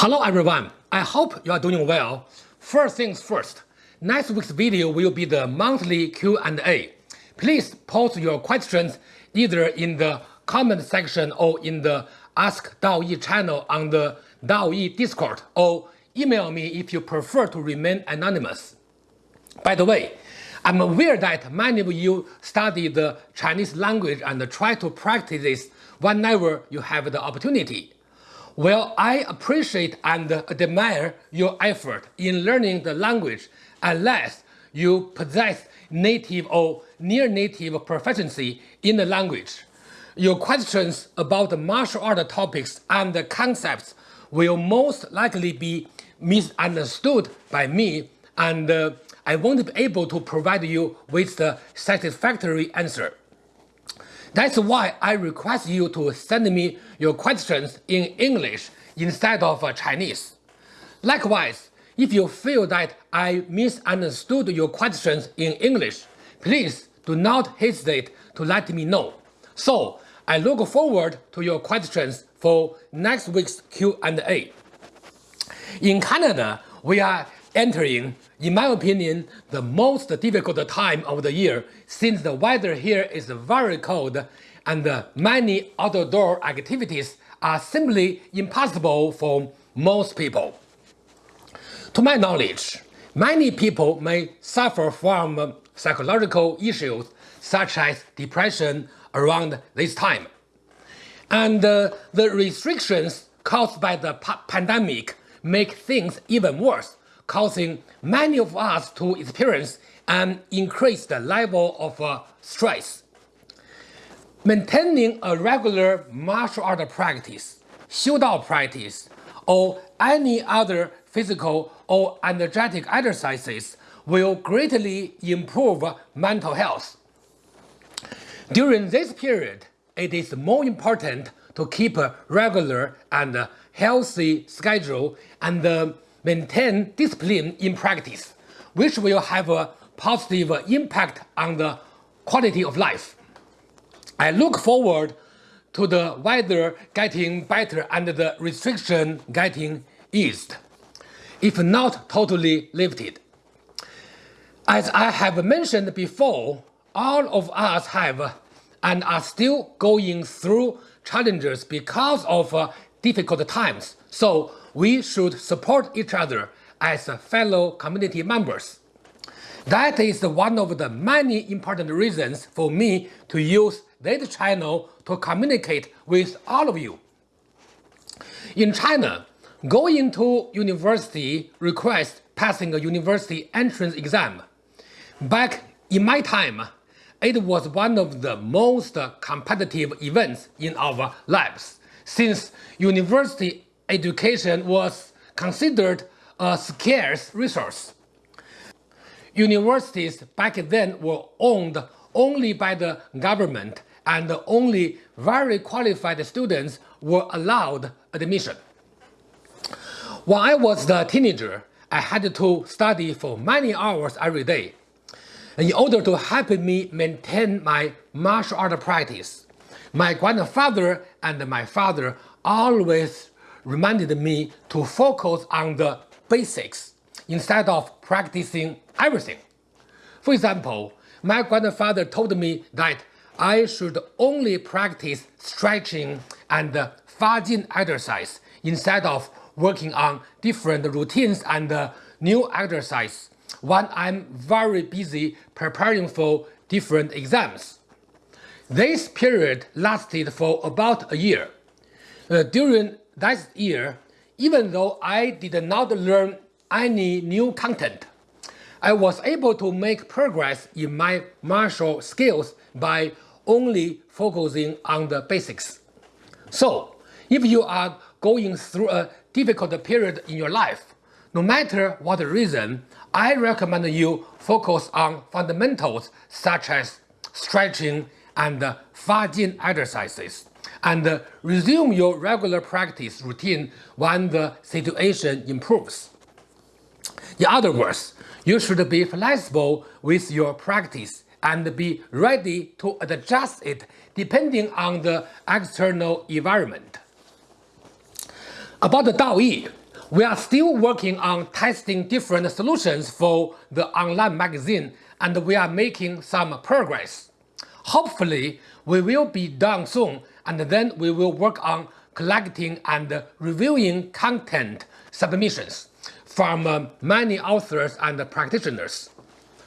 Hello everyone, I hope you are doing well. First things first, next week's video will be the monthly Q&A. Please post your questions either in the comment section or in the Ask DaoYi channel on the DaoYi Discord or email me if you prefer to remain anonymous. By the way, I'm aware that many of you study the Chinese language and try to practice this whenever you have the opportunity. Well, I appreciate and admire your effort in learning the language unless you possess native or near-native proficiency in the language. Your questions about the martial art topics and the concepts will most likely be misunderstood by me and uh, I won't be able to provide you with the satisfactory answer. That's why I request you to send me your questions in English instead of uh, Chinese. Likewise, if you feel that I misunderstood your questions in English, please do not hesitate to let me know. So, I look forward to your questions for next week's Q&A. In Canada, we are entering, in my opinion, the most difficult time of the year since the weather here is very cold and many outdoor activities are simply impossible for most people. To my knowledge, many people may suffer from psychological issues such as depression around this time. And uh, the restrictions caused by the pandemic make things even worse causing many of us to experience an increased level of uh, stress. Maintaining a regular martial art practice, Xiu practice, or any other physical or energetic exercises will greatly improve mental health. During this period, it is more important to keep a regular and healthy schedule and uh, maintain discipline in practice, which will have a positive impact on the quality of life. I look forward to the weather getting better and the restriction getting eased, if not totally lifted. As I have mentioned before, all of us have and are still going through challenges because of uh, difficult times. So we should support each other as fellow community members. That is one of the many important reasons for me to use this channel to communicate with all of you. In China, going to university requires passing a university entrance exam. Back in my time, it was one of the most competitive events in our lives, since university education was considered a scarce resource. Universities back then were owned only by the government and only very qualified students were allowed admission. When I was a teenager, I had to study for many hours every day in order to help me maintain my martial art practice. My grandfather and my father always reminded me to focus on the basics instead of practicing everything. For example, my grandfather told me that I should only practice stretching and Fajin exercise instead of working on different routines and new exercise when I'm very busy preparing for different exams. This period lasted for about a year. Uh, during that year, even though I did not learn any new content, I was able to make progress in my martial skills by only focusing on the basics. So, if you are going through a difficult period in your life, no matter what reason, I recommend you focus on fundamentals such as stretching and Fajin exercises and uh, resume your regular practice routine when the situation improves. In other words, you should be flexible with your practice and be ready to adjust it depending on the external environment. About the Dao Yi, We are still working on testing different solutions for the online magazine and we are making some progress. Hopefully, we will be done soon and then we will work on collecting and reviewing content submissions from uh, many authors and practitioners.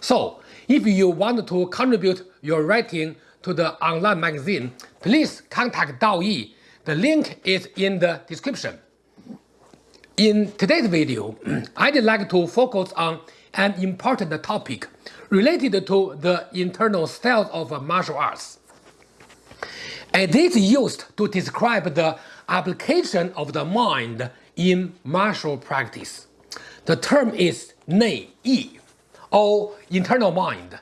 So, if you want to contribute your writing to the online magazine, please contact Dao Yi. The link is in the description. In today's video, I'd like to focus on an important topic related to the internal styles of martial arts. It is used to describe the application of the mind in martial practice. The term is Nei Yi, or internal mind.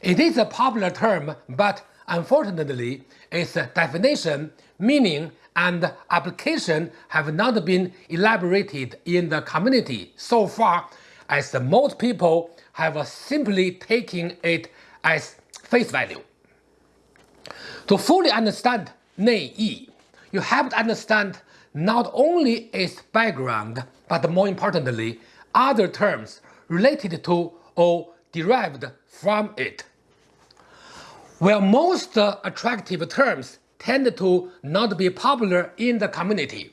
It is a popular term, but unfortunately, its definition, meaning, and application have not been elaborated in the community so far, as most people have simply taken it as face value. To fully understand Nei Yi, you have to understand not only its background, but more importantly, other terms related to or derived from it. While most attractive terms tend to not be popular in the community,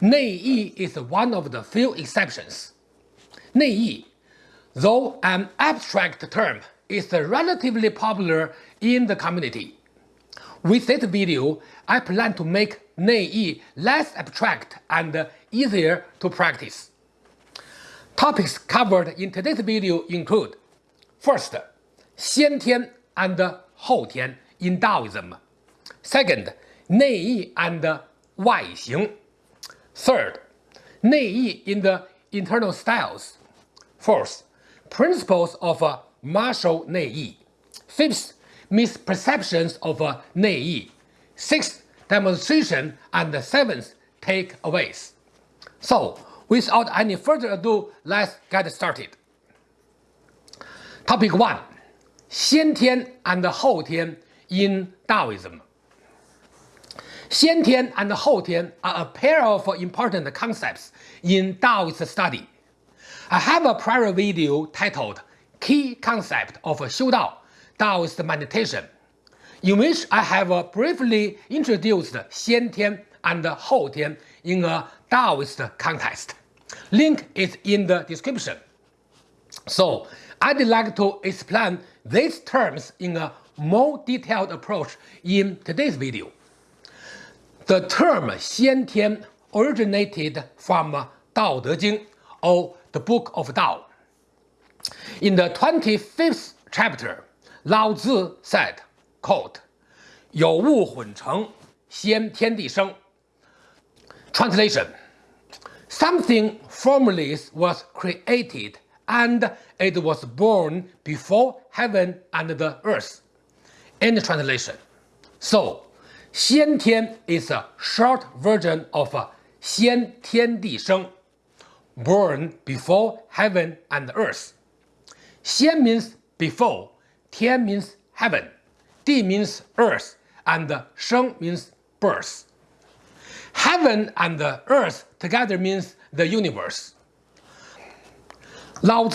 Nei Yi is one of the few exceptions. Nei Yi, though an abstract term, is relatively popular in the community. With this video, I plan to make Nei less abstract and easier to practice. Topics covered in today's video include First, 先天 and 后天 in Taoism. Second, 内意 and 外形. Third, 内意 in the internal styles. Fourth, principles of martial 内义. Fifth, misperceptions of 内意. Sixth, demonstration and seventh, takeaways. So, without any further ado, let's get started. Topic 1. 先天 and 后天 in Taoism. 先天 and 后天 are a pair of important concepts in Taoist study. I have a prior video titled Key Concept of Xiu Taoist meditation, in which I have uh, briefly introduced Xian Tian and Hou Tian in a Taoist context. Link is in the description. So, I'd like to explain these terms in a more detailed approach in today's video. The term Xian Tian originated from uh, Dao De Jing, or the Book of Dao. In the 25th chapter, Lao Tzu said, quote, 有物混成，先天地生. Translation Something formless was created and it was born before heaven and the earth. End translation. So, 先天 is a short version of 先天地生 born before heaven and earth. 先 means before, Tian means heaven, Di means earth, and Sheng means birth. Heaven and earth together means the universe. Lao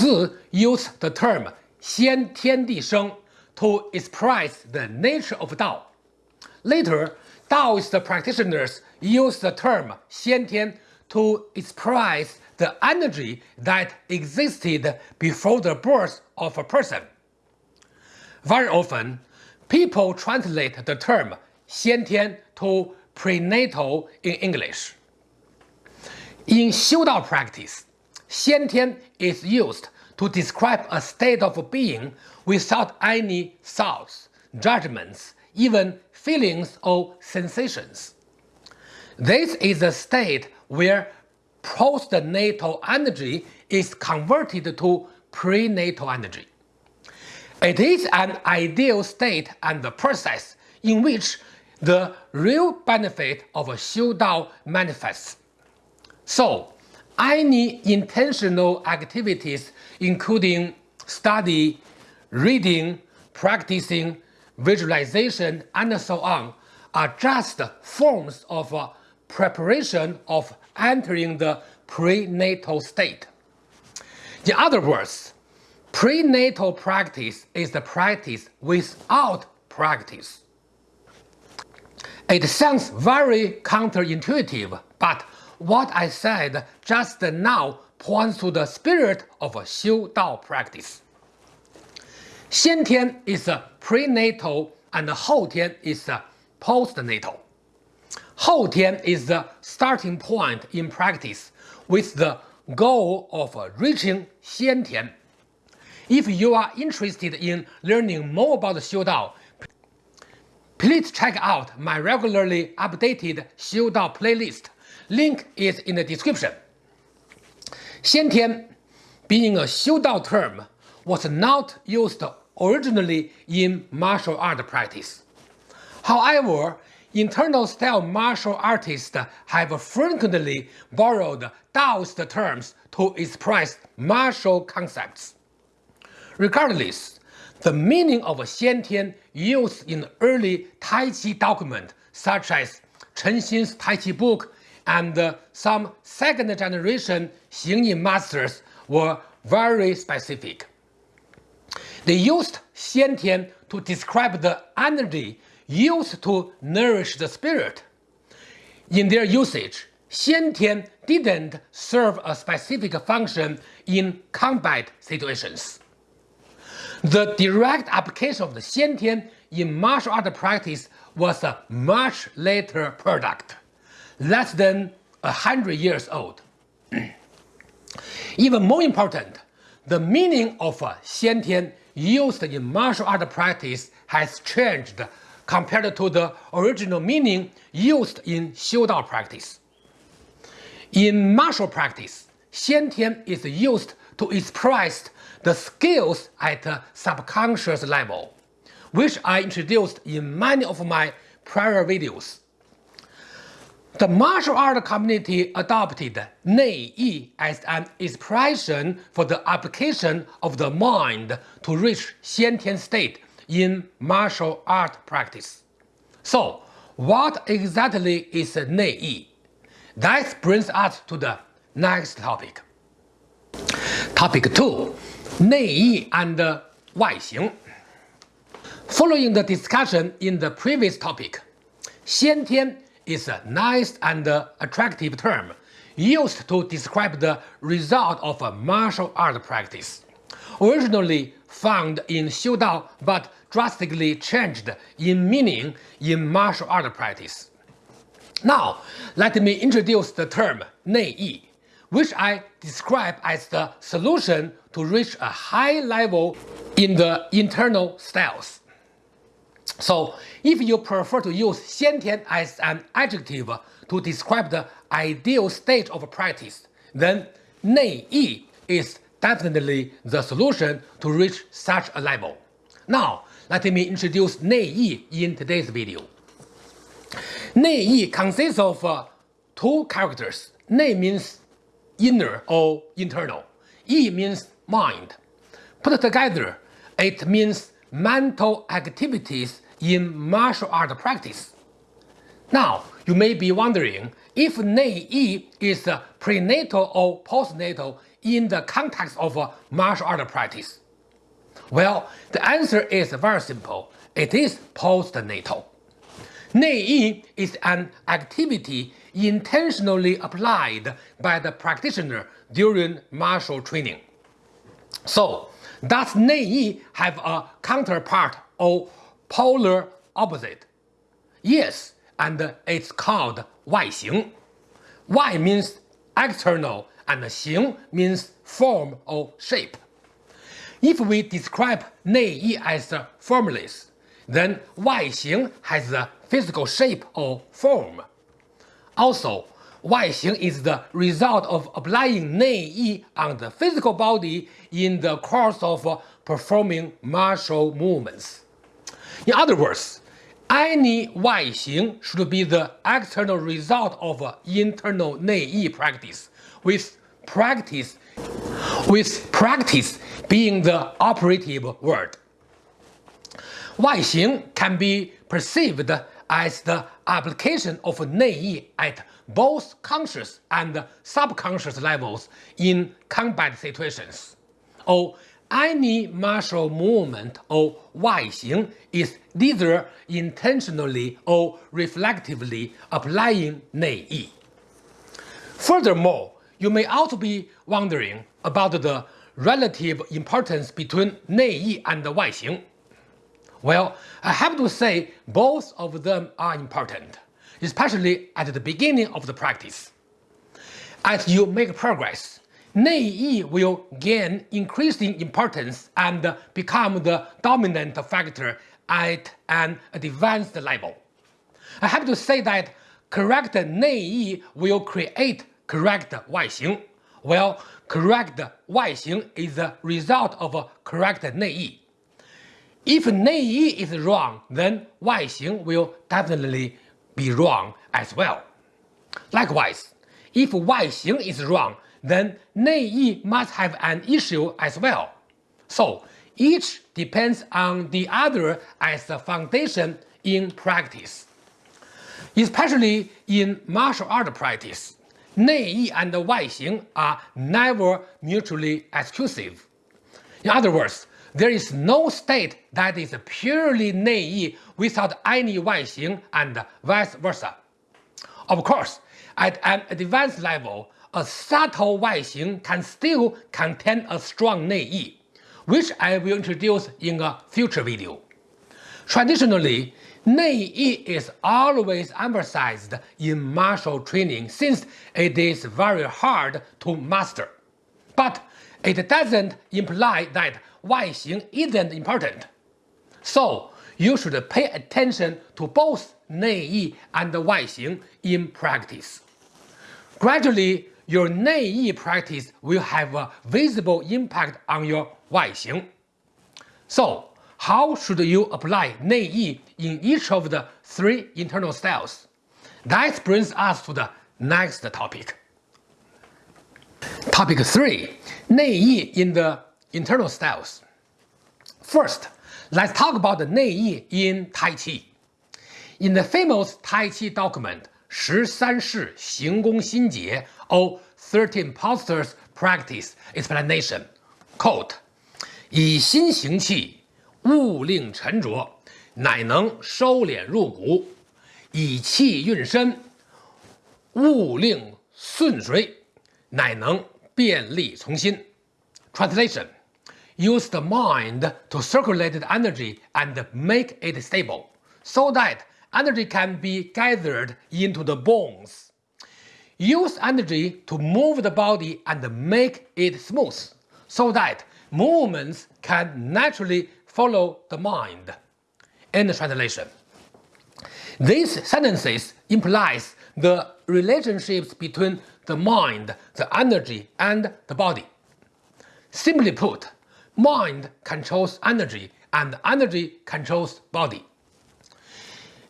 used the term Xian Tian Di Sheng to express the nature of Dao. Later, Taoist practitioners used the term Xian Tian to express the energy that existed before the birth of a person. Very often, people translate the term 先天 to prenatal in English. In Xiu practice, 先天 is used to describe a state of being without any thoughts, judgments, even feelings or sensations. This is a state where postnatal energy is converted to prenatal energy. It is an ideal state and the process in which the real benefit of Xiu Dao manifests. So, any intentional activities including study, reading, practicing, visualization, and so on are just forms of uh, preparation of entering the prenatal state. In other words, Prenatal practice is the practice without practice. It sounds very counterintuitive, but what I said just now points to the spirit of a Xiu Dao practice. Xiantian is prenatal and Houtian is postnatal. Houtian is the starting point in practice with the goal of reaching Xiantian if you are interested in learning more about Xiu Dao, please check out my regularly updated Xiu Dao playlist. Link is in the description. 先天, being a Xiu Dao term, was not used originally in martial art practice. However, internal style martial artists have frequently borrowed Taoist terms to express martial concepts. Regardless, the meaning of Xiantian used in early Tai Chi documents such as Chen Xin's Tai Chi book and some second generation Xingyi masters were very specific. They used Xiantian to describe the energy used to nourish the spirit. In their usage, Xiantian didn't serve a specific function in combat situations. The direct application of the Xiantian in martial art practice was a much later product, less than a hundred years old. Even more important, the meaning of Xiantian used in martial art practice has changed compared to the original meaning used in Xiu Dao practice. In martial practice, Xiantian is used to express the skills at a subconscious level, which I introduced in many of my prior videos. The martial art community adopted Nei Yi as an expression for the application of the mind to reach Xiantian state in martial art practice. So, what exactly is Nei Yi? That brings us to the next topic. Topic 2. Nei Yi and Wai Xing. Following the discussion in the previous topic, Xiantian is a nice and attractive term used to describe the result of a martial art practice. Originally found in Xiu Dao but drastically changed in meaning in martial art practice. Now, let me introduce the term Nei Yi, which I describe as the solution to reach a high level in the internal styles. So if you prefer to use 先天 as an adjective to describe the ideal stage of practice, then 内意 is definitely the solution to reach such a level. Now, let me introduce 内意 in today's video. 内意 consists of uh, two characters. 内 means inner or internal. Yi means mind. Put together, it means mental activities in martial art practice. Now, you may be wondering if Nei Yi is prenatal or postnatal in the context of martial art practice. Well, the answer is very simple. It is postnatal. Nei Yi is an activity intentionally applied by the practitioner during martial training. So does Nei have a counterpart or polar opposite? Yes, and it's called Wai Xing. Wai means external and Xing means form or shape. If we describe Nei as formless, then Wai Xing has a physical shape or form. Also, 外形 is the result of applying 内意 on the physical body in the course of performing martial movements. In other words, any 外形 should be the external result of internal 内意 practice, with practice with practice being the operative word. 外形 can be perceived as the application of Nei at both conscious and subconscious levels in combat situations. Or any martial movement or 外形 is either intentionally or reflectively applying Nei. Furthermore, you may also be wondering about the relative importance between Nei and 外形. Well, I have to say both of them are important, especially at the beginning of the practice. As you make progress, Nei will gain increasing importance and become the dominant factor at an advanced level. I have to say that correct Nei will create correct Xing, while correct Xing is the result of correct Nei. If Nei is wrong, then Xing will definitely be wrong as well. Likewise, if y 型 is wrong, then 内意 must have an issue as well. So each depends on the other as a foundation in practice. Especially in martial art practice, 内意 and y 型 are never mutually exclusive. In other words, there is no state that is purely Nei without any Wai Xing and vice versa. Of course, at an advanced level, a subtle Wai Xing can still contain a strong Nei, which I will introduce in a future video. Traditionally, Nei is always emphasized in martial training since it is very hard to master. But it doesn't imply that Wai Xing isn't important. So you should pay attention to both Nei and Wai Xing in practice. Gradually, your Nei practice will have a visible impact on your Wai Xing. So how should you apply Nei in each of the three internal styles? That brings us to the next topic. Topic 3. 内意 in the internal styles. First, let's talk about the 内意 in Tai Chi. In the famous Tai Chi document 十三式行功心解 or 13 postures practice explanation, quote, 以心行气，勿令沉着，乃能收敛入骨；以气运身，勿令顺随，乃能 便利从心。Translation: Use the mind to circulate the energy and make it stable, so that energy can be gathered into the bones. Use energy to move the body and make it smooth, so that movements can naturally follow the mind. End translation. These sentences implies the relationships between the mind, the energy, and the body. Simply put, mind controls energy and energy controls body.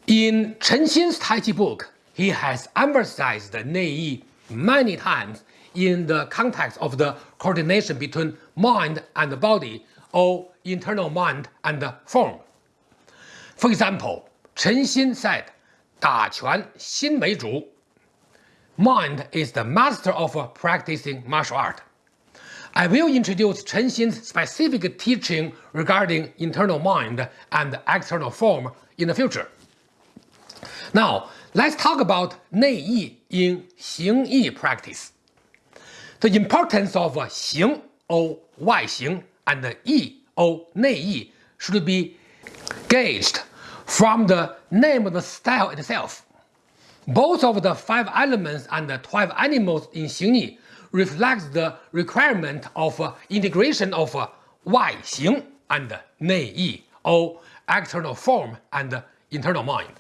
In Chen Xin's Tai Chi book, he has emphasized Nei many times in the context of the coordination between mind and body or internal mind and form. For example, Chen Xin said, 打拳心为主. Mind is the master of practicing martial art. I will introduce Chen Xin's specific teaching regarding internal mind and external form in the future. Now, let's talk about Nei Yi in Xing Yi practice. The importance of Xing or Wai Xing and Yi or Nei Yi should be gauged from the name of the style itself. Both of the five elements and the 12 animals in Xingyi reflects the requirement of uh, integration of uh, Wai Xing and Nei Yi, or external form and internal mind.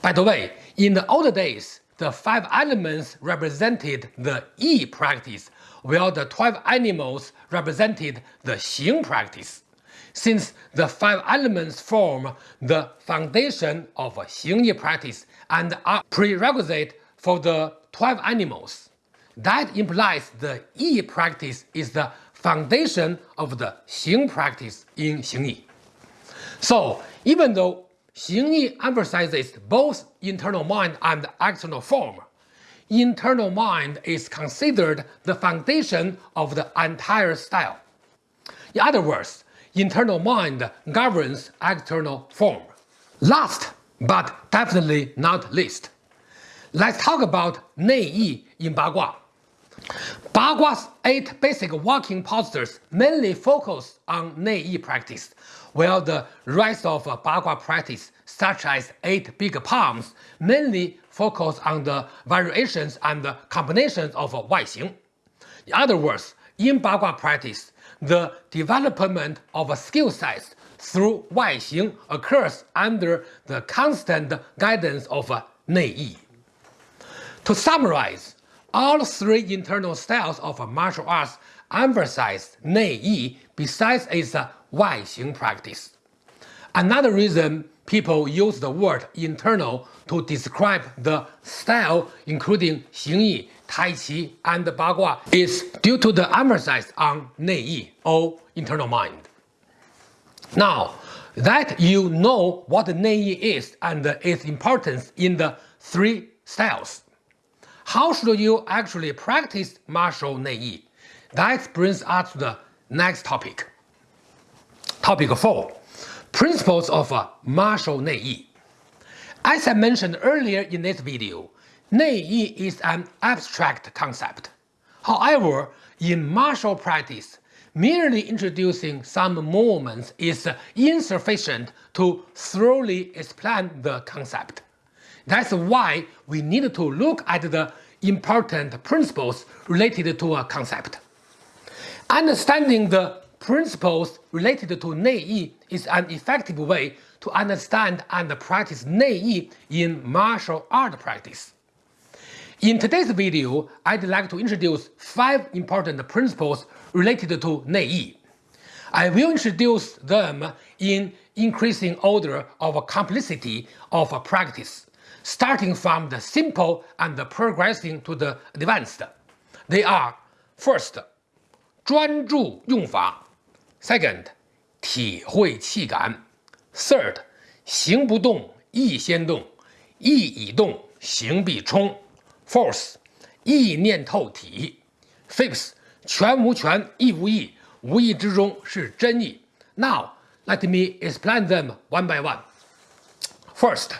By the way, in the old days, the five elements represented the Yi practice, while the 12 animals represented the Xing practice. Since the five elements form the foundation of Xing Yi practice and are prerequisite for the 12 animals, that implies the Yi practice is the foundation of the Xing practice in Xing Yi. So, even though Xingyi emphasizes both internal mind and external form. Internal mind is considered the foundation of the entire style. In other words, internal mind governs external form. Last, but definitely not least, let's talk about Nei in Bagua. Bagua's eight basic walking postures mainly focus on Nei practice, while the rest of Bagua practice, such as eight big palms, mainly focus on the variations and combinations of Wai Xing. In other words, in Bagua practice, the development of skill sets through Xing occurs under the constant guidance of Nei Yi. To summarize, all three internal styles of martial arts emphasize Nei Yi besides its Xing practice. Another reason people use the word internal to describe the style including Xingyi, Tai Chi, and Bagua is due to the emphasis on Nei Yi, or internal mind. Now, that you know what Nei Yi is and its importance in the three styles, how should you actually practice martial Nei Yi? That brings us to the next topic. Topic 4. Principles of uh, martial Nei Yi. As I mentioned earlier in this video, Nei Yi is an abstract concept. However, in martial practice, merely introducing some movements is insufficient to thoroughly explain the concept. That's why we need to look at the important principles related to a concept. Understanding the principles related to Nei Yi is an effective way to understand and practice Nei Yi in martial art practice. In today's video, I'd like to introduce five important principles related to Nei Yi. I will introduce them in increasing order of complexity of practice, starting from the simple and progressing to the advanced. They are first, 专注用法；second, 体会气感；third, 行不动意先动，意已动行必冲。 Fourth，意念透体。Fifth，全无全，意无意，无意之中是真意。Now let me explain them one by one. First，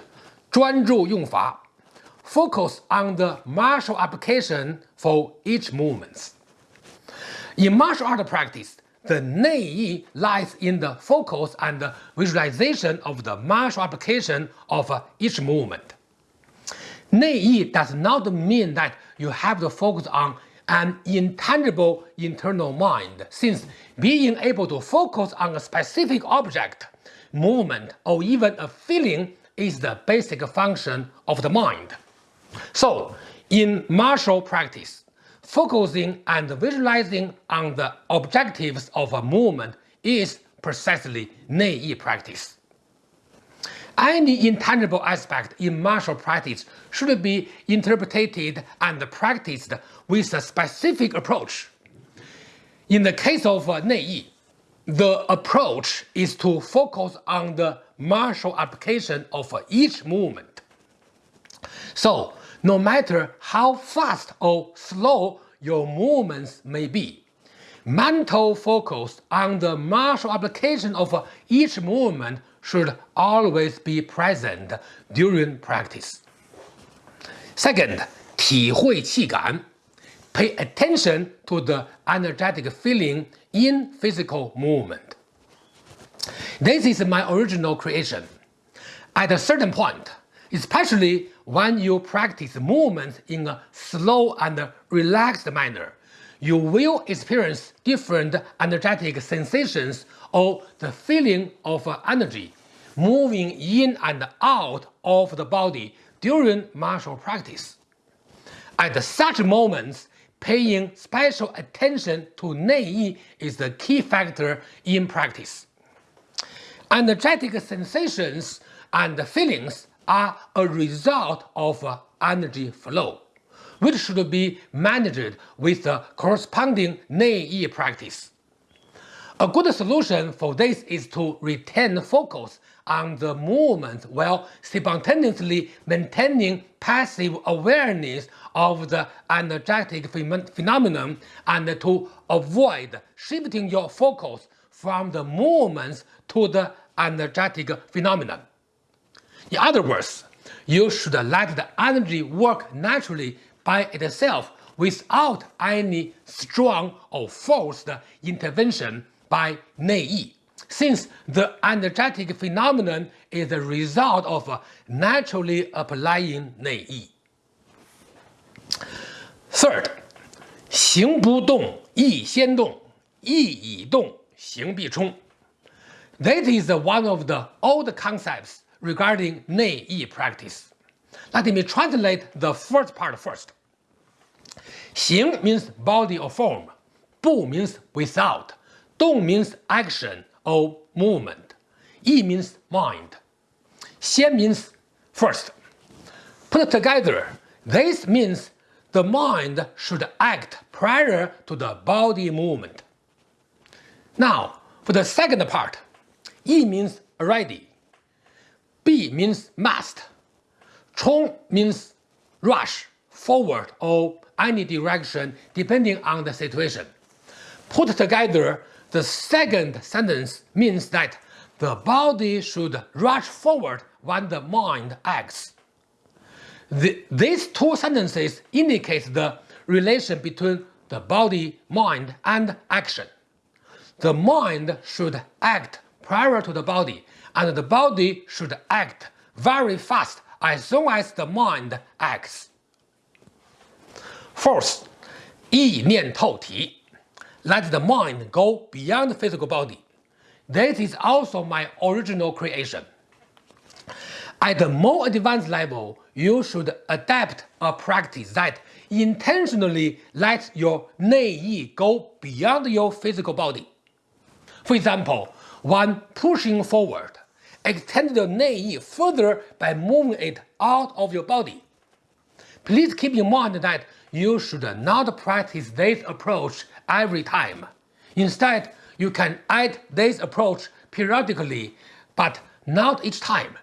专注用法，focus on the martial application for each movement. In martial art practice, the Nei Yi lies in the focus and visualization of the martial application of each movement. Nei does not mean that you have to focus on an intangible internal mind, since being able to focus on a specific object, movement, or even a feeling is the basic function of the mind. So, in martial practice, focusing and visualizing on the objectives of a movement is precisely Nei practice. Any intangible aspect in martial practice should be interpreted and practiced with a specific approach. In the case of uh, Nei the approach is to focus on the martial application of each movement. So, no matter how fast or slow your movements may be, mental focus on the martial application of each movement should always be present during practice. Second, 体会气感 Pay attention to the energetic feeling in physical movement. This is my original creation. At a certain point, especially when you practice movements in a slow and relaxed manner, you will experience different energetic sensations or the feeling of uh, energy moving in and out of the body during martial practice. At such moments, paying special attention to Nei yi is the key factor in practice. Energetic sensations and feelings are a result of uh, energy flow, which should be managed with the corresponding Nei practice. A good solution for this is to retain focus on the movement while spontaneously maintaining passive awareness of the energetic phenomenon and to avoid shifting your focus from the movements to the energetic phenomenon. In other words, you should let the energy work naturally by itself without any strong or forced intervention by Nei since the energetic phenomenon is the result of naturally applying Nei Third, 行不动，意先动，意已动，行必冲. That is one of the old concepts regarding Nei practice. Let me translate the first part first. 行 means body or form, 不 means without, 动 means action or movement, 意 means mind, 先 means first. Put together, this means the mind should act prior to the body movement. Now, for the second part, E means already, B means must, 冲 means rush, forward or any direction depending on the situation. Put together, the second sentence means that the body should rush forward when the mind acts. The, these two sentences indicate the relation between the body, mind, and action. The mind should act prior to the body, and the body should act very fast as soon as the mind acts. Fourth, 意念透体. Let the mind go beyond the physical body. This is also my original creation. At a more advanced level, you should adapt a practice that intentionally lets your Nei go beyond your physical body. For example, when pushing forward, extend your Nei further by moving it out of your body. Please keep in mind that you should not practice this approach every time. Instead, you can add this approach periodically, but not each time.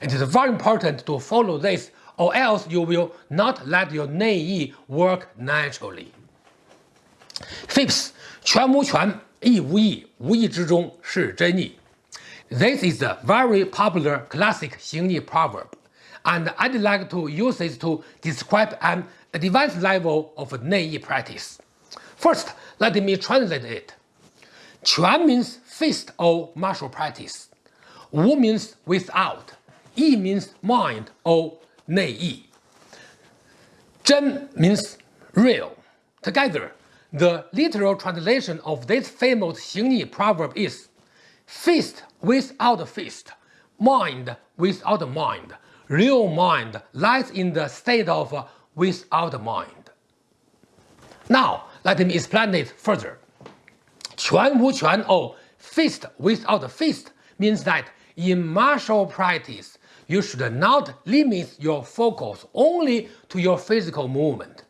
It is very important to follow this or else you will not let your Nei work naturally. Fifth，全无权，亦无意，无意之中是真意。This is a very popular classic Xingyi proverb, and I'd like to use it to describe an advanced level of Nei practice. First, let me translate it. 全 means fist or martial practice. Wu means without. Yi means mind or Nei Yi. Zhen means real. Together, the literal translation of this famous Xingyi proverb is Fist without fist, mind without mind, real mind lies in the state of without mind. Now, let me explain it further. Quan Wu Quan or fist without fist means that in martial practice, you should not limit your focus only to your physical movement.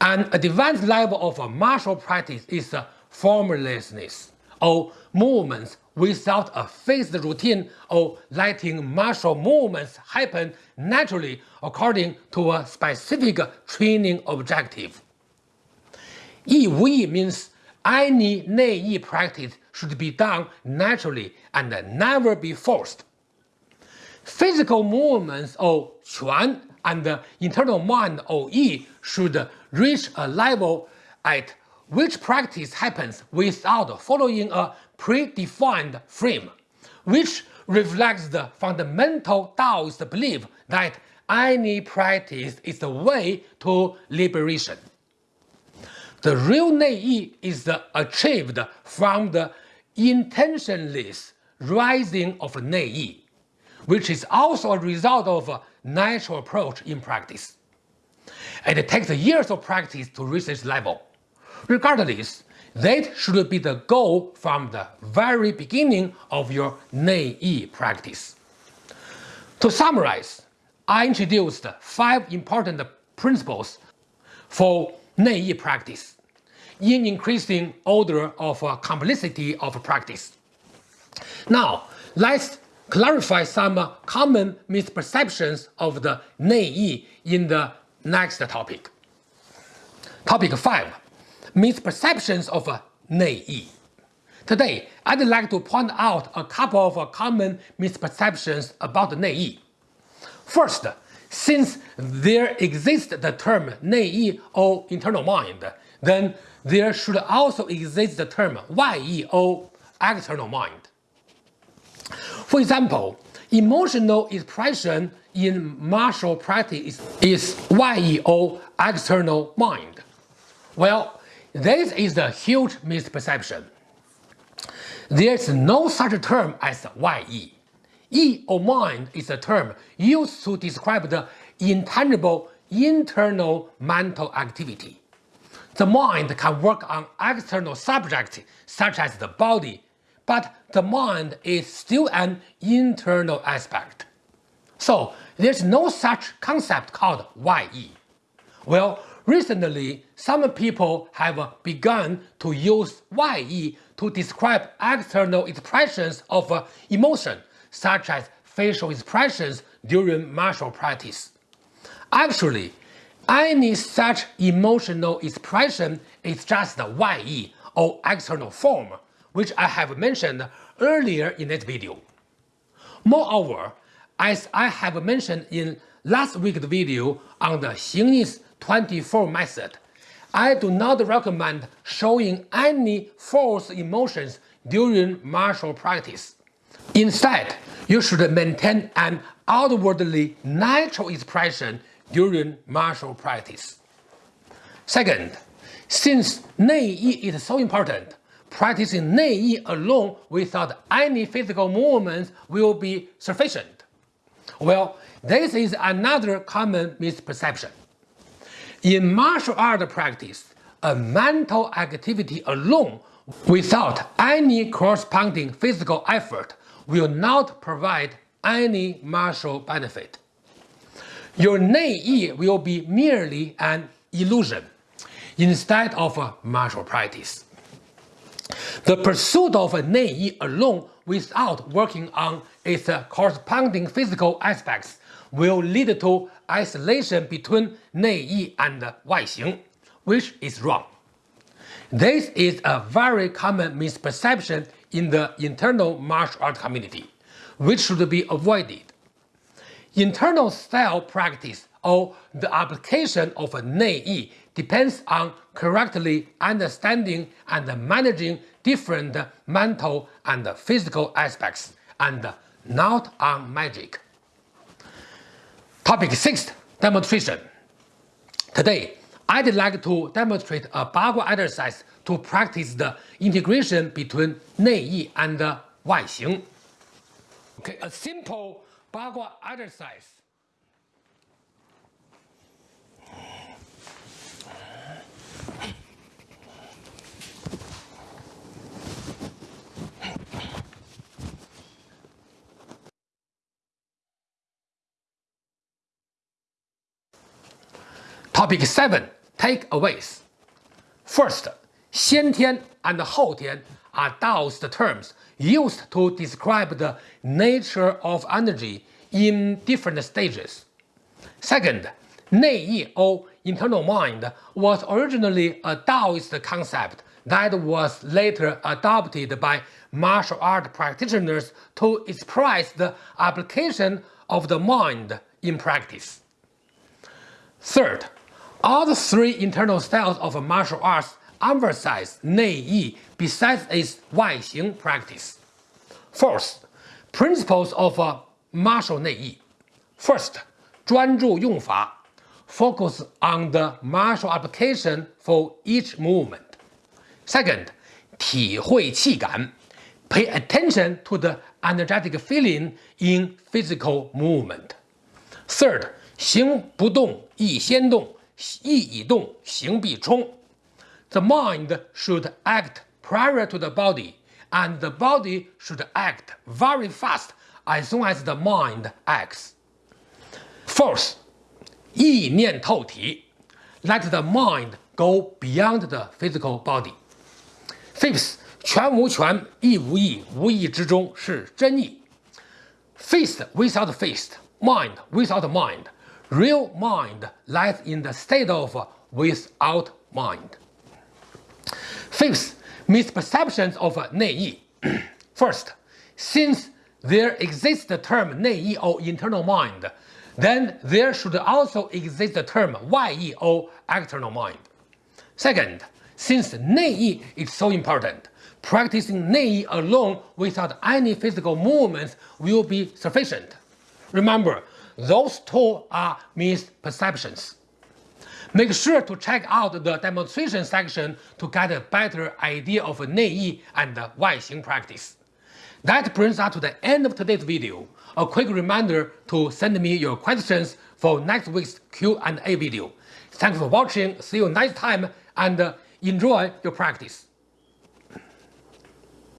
An advanced level of martial practice is formlessness or movements without a fixed routine or letting martial movements happen naturally according to a specific training objective. Yi Wei means any Nei Yi practice should be done naturally and never be forced. Physical movements of Quan and internal mind or Yi should reach a level at which practice happens without following a predefined frame, which reflects the fundamental Taoist belief that any practice is the way to liberation. The real Nei is achieved from the intentionless rising of Nei, which is also a result of a natural approach in practice. It takes years of practice to reach this level. Regardless, that should be the goal from the very beginning of your Nei Yi practice. To summarize, I introduced five important principles for Nei Yi practice in increasing order of uh, complexity of practice. Now, let's clarify some common misperceptions of the 内意 in the next topic. Topic 5 misperceptions of NEI. Today, I'd like to point out a couple of common misperceptions about NEI. First, since there exists the term NEI or internal mind, then there should also exist the term Yi or external mind. For example, emotional expression in martial practice is Yi or external mind. Well, this is a huge misperception. There is no such term as 外意. Yi or mind is a term used to describe the intangible internal mental activity. The mind can work on external subjects such as the body, but the mind is still an internal aspect. So there's no such concept called Yi. Well, recently some people have begun to use Yi to describe external expressions of uh, emotion such as facial expressions during martial practice. Actually, any such emotional expression is just Yi or external form, which I have mentioned earlier in this video. Moreover, as I have mentioned in last week's video on the Xingyi's 24 method, I do not recommend showing any false emotions during martial practice. Instead, you should maintain an outwardly natural expression during martial practice. Second, since Nei Yi is so important, practicing Nei Yi alone without any physical movements will be sufficient. Well, this is another common misperception. In martial art practice, a mental activity alone without any corresponding physical effort will not provide any martial benefit. Your Nei will be merely an illusion instead of a martial practice. The pursuit of a Nei alone without working on its corresponding physical aspects will lead to isolation between Nei Yi and Xing, which is wrong. This is a very common misperception in the internal martial art community, which should be avoided. Internal style practice or the application of a Nei depends on correctly understanding and managing different mental and physical aspects and not on magic. Topic 6 Demonstration Today, I'd like to demonstrate a Bagua exercise to practice the integration between Nei Yi and Wai Xing. Okay, a simple Bagua exercise. Topic 7 Takeaways. First, 先天 and 后天 are Taoist terms used to describe the nature of energy in different stages. Second, 内意 or internal mind was originally a Taoist concept that was later adopted by martial art practitioners to express the application of the mind in practice. Third, all the three internal styles of martial arts emphasize Nei Yi besides its Wai Xing practice. First, principles of uh, martial Nei Yi. First, 专注用法 focus on the martial application for each movement. Second, 体会气感 pay attention to the energetic feeling in physical movement. Third, 行不动亦先动 意已动，行必冲。The mind should act prior to the body, and the body should act very fast as soon as the mind acts. Fourth, 意念透体，let the mind go beyond the physical body. Fifth，拳无拳，意无意，无意之中是真意。Fist without fist, mind without mind. Real mind lies in the state of without mind. Fifth, misperceptions of Nei. First, since there exists the term Nei or internal mind, then there should also exist the term Yi or external mind. Second, since Nei is so important, practicing Nei alone without any physical movements will be sufficient. Remember, those two are misperceptions. Make sure to check out the demonstration section to get a better idea of Nei and Wai Xing practice. That brings us to the end of today's video. A quick reminder to send me your questions for next week's Q&A video. Thanks for watching, see you next time, and enjoy your practice.